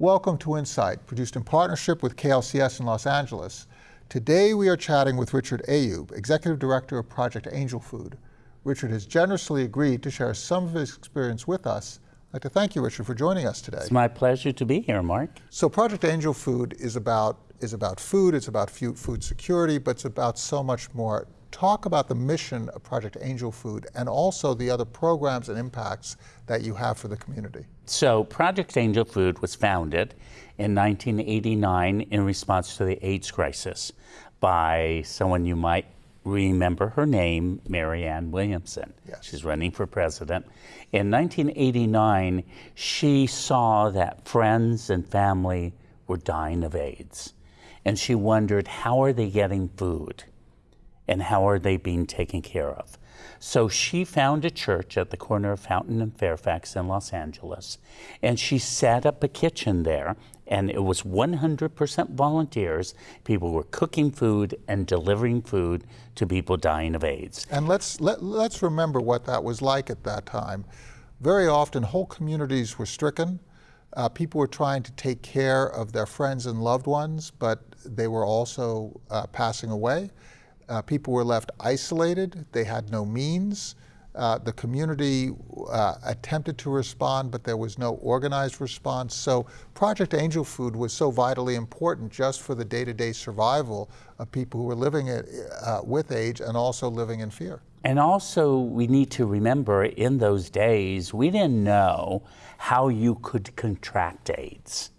Welcome to Insight, produced in partnership with KLCS in Los Angeles. Today we are chatting with Richard Ayoub, Executive Director of Project Angel Food. Richard has generously agreed to share some of his experience with us. I'd like to thank you, Richard, for joining us today. It's my pleasure to be here, Mark. So Project Angel Food is about, is about food, it's about food security, but it's about so much more talk about the mission of Project Angel Food and also the other programs and impacts that you have for the community. So Project Angel Food was founded in 1989 in response to the AIDS crisis by someone you might remember her name, Marianne Williamson. Yes. She's running for president. In 1989, she saw that friends and family were dying of AIDS. And she wondered, how are they getting food? And how are they being taken care of. So she found a church at the corner of Fountain and Fairfax in Los Angeles, and she set up a kitchen there, and it was 100% volunteers. People were cooking food and delivering food to people dying of AIDS. And let's, let, let's remember what that was like at that time. Very often, whole communities were stricken. Uh, people were trying to take care of their friends and loved ones, but they were also uh, passing away. Uh, people were left isolated. They had no means. Uh, the community uh, attempted to respond, but there was no organized response. So Project Angel Food was so vitally important just for the day-to-day -day survival of people who were living it, uh, with AIDS and also living in fear. And also, we need to remember in those days, we didn't know how you could contract AIDS.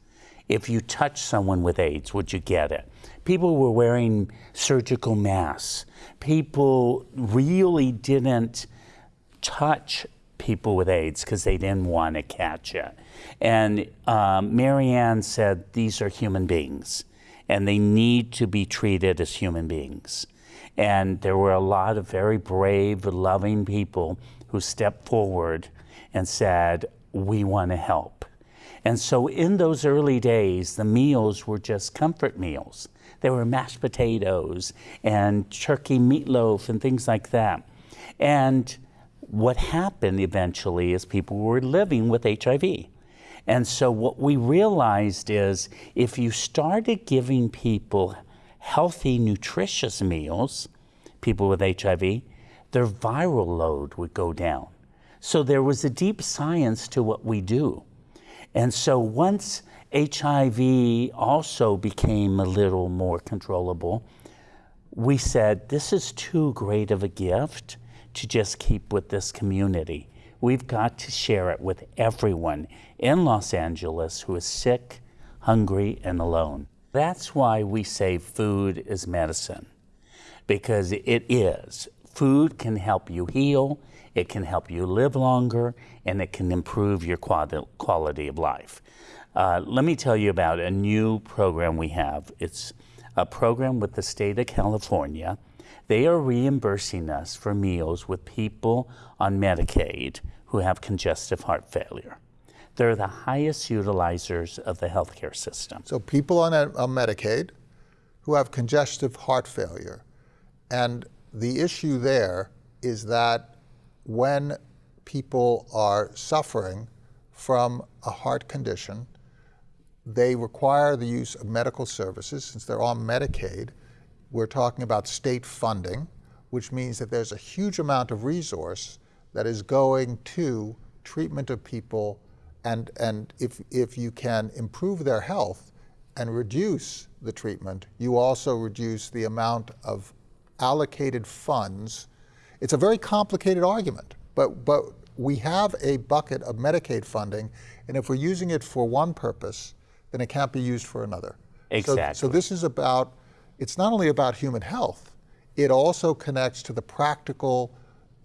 If you touch someone with AIDS, would you get it? People were wearing surgical masks. People really didn't touch people with AIDS because they didn't want to catch it. And um, Marianne said these are human beings and they need to be treated as human beings. And there were a lot of very brave, loving people who stepped forward and said, We want to help. And so in those early days, the meals were just comfort meals. There were mashed potatoes and turkey meatloaf and things like that. And what happened eventually is people were living with HIV. And so what we realized is if you started giving people healthy, nutritious meals, people with HIV, their viral load would go down. So there was a deep science to what we do. And so once HIV also became a little more controllable, we said, this is too great of a gift to just keep with this community. We've got to share it with everyone in Los Angeles who is sick, hungry, and alone. That's why we say food is medicine, because it is. Food can help you heal, it can help you live longer, and it can improve your quality of life. Uh, let me tell you about a new program we have. It's a program with the state of California. They are reimbursing us for meals with people on Medicaid who have congestive heart failure. They're the highest utilizers of the healthcare system. So people on, a, on Medicaid who have congestive heart failure. And the issue there is that when people are suffering from a heart condition, they require the use of medical services. Since they're on Medicaid, we're talking about state funding, which means that there's a huge amount of resource that is going to treatment of people. And, and if, if you can improve their health and reduce the treatment, you also reduce the amount of allocated funds it's a very complicated argument, but, but we have a bucket of Medicaid funding, and if we're using it for one purpose, then it can't be used for another. Exactly. So, so this is about, it's not only about human health, it also connects to the practical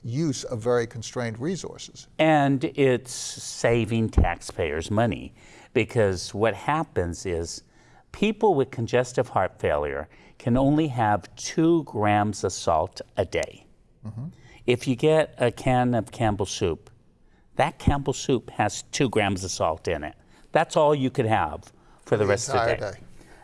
use of very constrained resources. And it's saving taxpayers money because what happens is people with congestive heart failure can only have two grams of salt a day. Mm -hmm. If you get a can of Campbell's soup, that Campbell's soup has two grams of salt in it. That's all you could have for the, the rest of the day. day.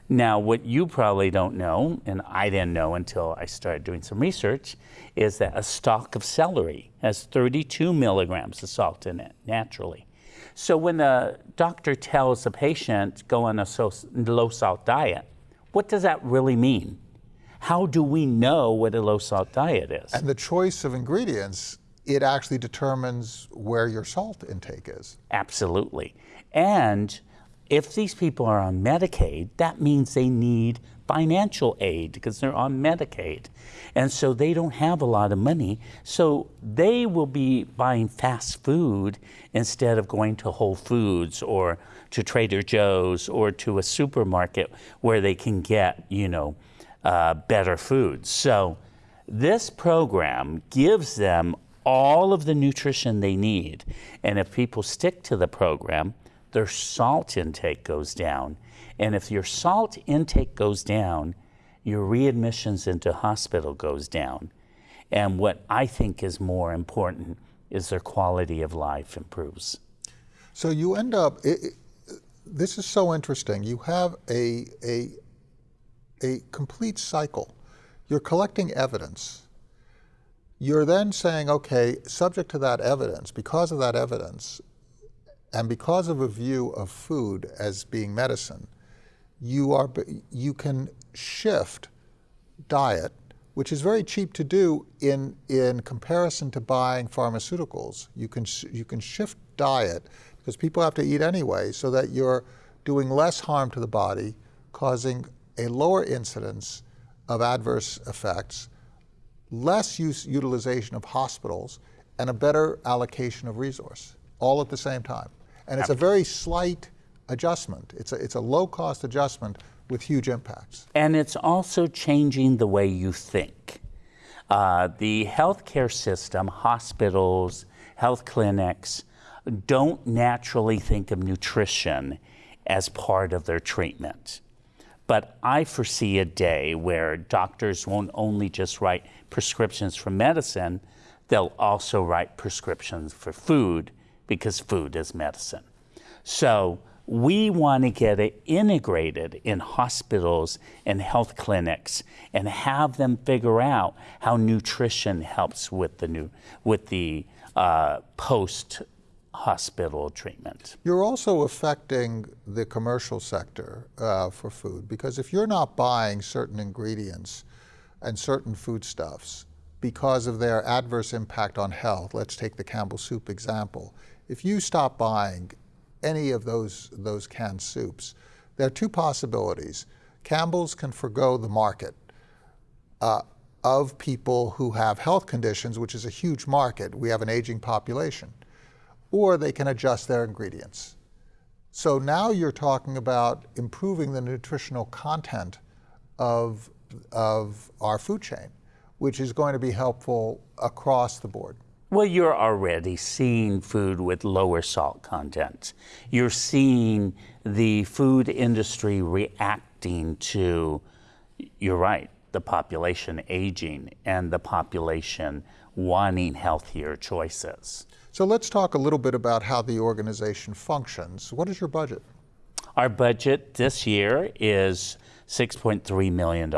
Now, what you probably don't know, and I didn't know until I started doing some research, is that a stalk of celery has 32 milligrams of salt in it naturally. So when the doctor tells a patient go on a so, low salt diet, what does that really mean? How do we know what a low salt diet is? And the choice of ingredients, it actually determines where your salt intake is. Absolutely. And if these people are on Medicaid, that means they need financial aid because they're on Medicaid. And so they don't have a lot of money. So they will be buying fast food instead of going to Whole Foods or to Trader Joe's or to a supermarket where they can get, you know, uh, better food. So this program gives them all of the nutrition they need. And if people stick to the program, their salt intake goes down. And if your salt intake goes down, your readmissions into hospital goes down. And what I think is more important is their quality of life improves. So you end up, it, it, this is so interesting. You have a, a, a complete cycle. You're collecting evidence. You're then saying, okay, subject to that evidence, because of that evidence, and because of a view of food as being medicine, you, are, you can shift diet, which is very cheap to do in, in comparison to buying pharmaceuticals. You can, you can shift diet because people have to eat anyway so that you're doing less harm to the body, causing a lower incidence of adverse effects, less use, utilization of hospitals, and a better allocation of resource, all at the same time. And it's a very slight adjustment. It's a, it's a low cost adjustment with huge impacts. And it's also changing the way you think. Uh, the healthcare system, hospitals, health clinics, don't naturally think of nutrition as part of their treatment. But I foresee a day where doctors won't only just write prescriptions for medicine, they'll also write prescriptions for food because food is medicine. So we want to get it integrated in hospitals and health clinics and have them figure out how nutrition helps with the new with the uh, post hospital treatment. You're also affecting the commercial sector uh, for food because if you're not buying certain ingredients and certain foodstuffs because of their adverse impact on health, let's take the Campbell soup example. If you stop buying any of those, those canned soups, there are two possibilities. Campbell's can forego the market uh, of people who have health conditions, which is a huge market. We have an aging population. Or they can adjust their ingredients. So now you're talking about improving the nutritional content of, of our food chain, which is going to be helpful across the board. Well, you're already seeing food with lower salt content. You're seeing the food industry reacting to, you're right, the population aging and the population wanting healthier choices. So let's talk a little bit about how the organization functions. What is your budget? Our budget this year is $6.3 million.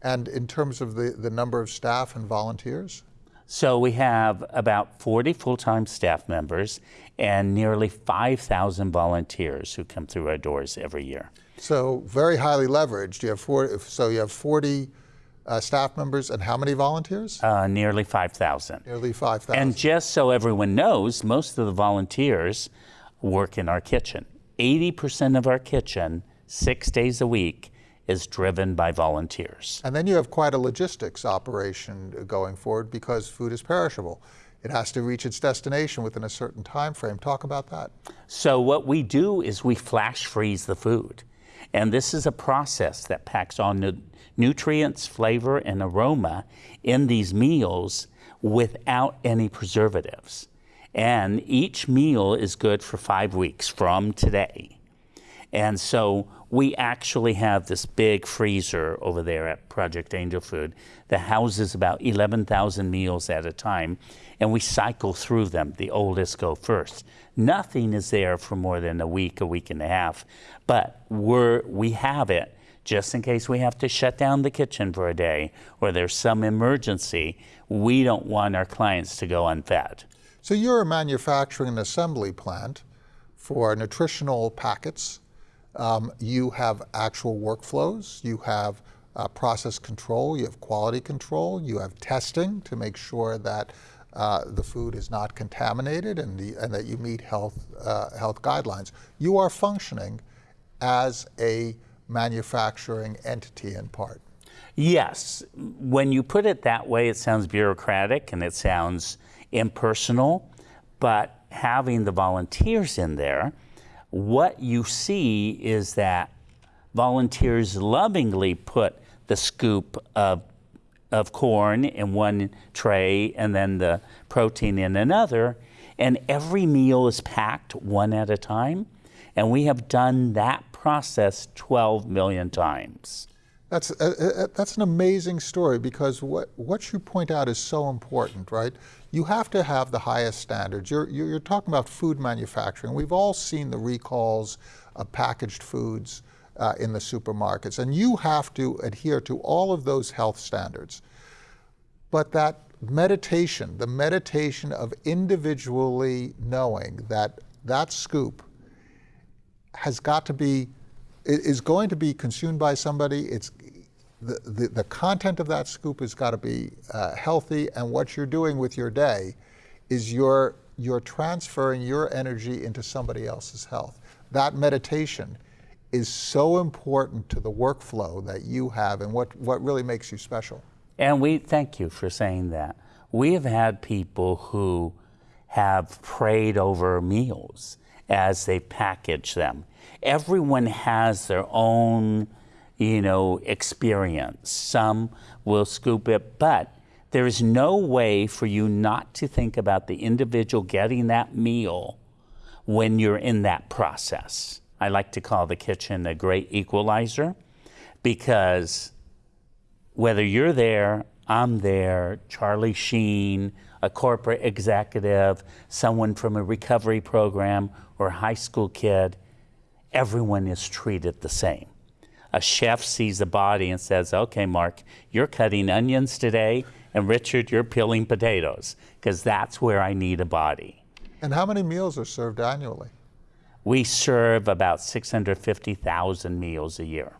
And in terms of the, the number of staff and volunteers? So we have about 40 full-time staff members and nearly 5,000 volunteers who come through our doors every year. So very highly leveraged. You have four, so you have 40 uh, staff members and how many volunteers? Uh, nearly 5,000. Nearly 5,000. And just so everyone knows, most of the volunteers work in our kitchen. 80% of our kitchen, six days a week, is driven by volunteers. And then you have quite a logistics operation going forward because food is perishable. It has to reach its destination within a certain time frame. Talk about that. So what we do is we flash freeze the food. And this is a process that packs on nu nutrients, flavor, and aroma in these meals without any preservatives. And each meal is good for five weeks from today. And so we actually have this big freezer over there at Project Angel Food that houses about 11,000 meals at a time, and we cycle through them. The oldest go first. Nothing is there for more than a week, a week and a half, but we're, we have it just in case we have to shut down the kitchen for a day or there's some emergency. We don't want our clients to go unfed. So you're a manufacturing and assembly plant for nutritional packets. Um, you have actual workflows. You have uh, process control. You have quality control. You have testing to make sure that uh, the food is not contaminated and, the, and that you meet health, uh, health guidelines. You are functioning as a manufacturing entity in part. Yes. When you put it that way, it sounds bureaucratic and it sounds impersonal, but having the volunteers in there, what you see is that volunteers lovingly put the scoop of of corn in one tray and then the protein in another. And every meal is packed one at a time. And we have done that process 12 million times. That's, uh, uh, uh, that's an amazing story because what, what you point out is so important, right? You have to have the highest standards. You're, you're talking about food manufacturing. We've all seen the recalls of packaged foods uh, in the supermarkets, and you have to adhere to all of those health standards. But that meditation, the meditation of individually knowing that that scoop has got to be is going to be consumed by somebody. It's the, the, the content of that scoop has got to be uh, healthy, and what you're doing with your day is you're, you're transferring your energy into somebody else's health. That meditation is so important to the workflow that you have and what, what really makes you special. And we thank you for saying that. We have had people who have prayed over meals as they package them. Everyone has their own, you know, experience. Some will scoop it, but there is no way for you not to think about the individual getting that meal when you're in that process. I like to call the kitchen a great equalizer because whether you're there, I'm there, Charlie Sheen, a corporate executive, someone from a recovery program, or a high school kid, everyone is treated the same. A chef sees a body and says, okay, Mark, you're cutting onions today, and Richard, you're peeling potatoes, because that's where I need a body. And how many meals are served annually? We serve about 650,000 meals a year.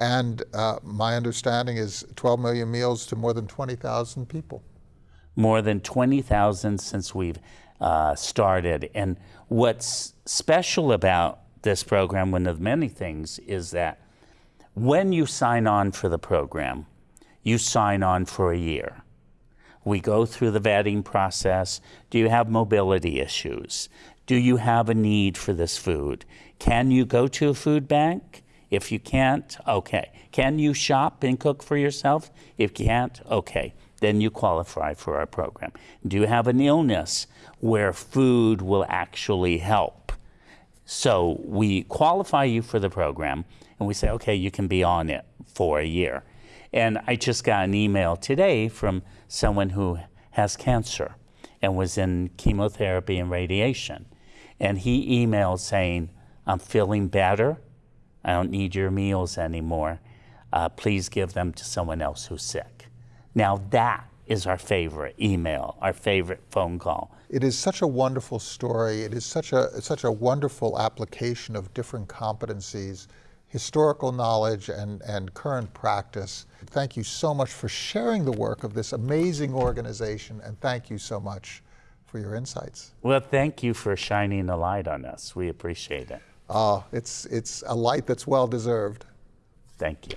And uh, my understanding is 12 million meals to more than 20,000 people. More than 20,000 since we've uh, started. And what's special about this program, one of many things, is that when you sign on for the program, you sign on for a year. We go through the vetting process. Do you have mobility issues? Do you have a need for this food? Can you go to a food bank? If you can't, okay. Can you shop and cook for yourself? If you can't, okay. Then you qualify for our program. Do you have an illness where food will actually help? So we qualify you for the program and we say, okay, you can be on it for a year. And I just got an email today from someone who has cancer and was in chemotherapy and radiation. And he emailed saying, I'm feeling better. I don't need your meals anymore. Uh, please give them to someone else who's sick. Now that is our favorite email, our favorite phone call. It is such a wonderful story. It is such a, such a wonderful application of different competencies, historical knowledge and, and current practice. Thank you so much for sharing the work of this amazing organization, and thank you so much for your insights. Well, thank you for shining a light on us. We appreciate it. Uh, it's, it's a light that's well deserved. Thank you.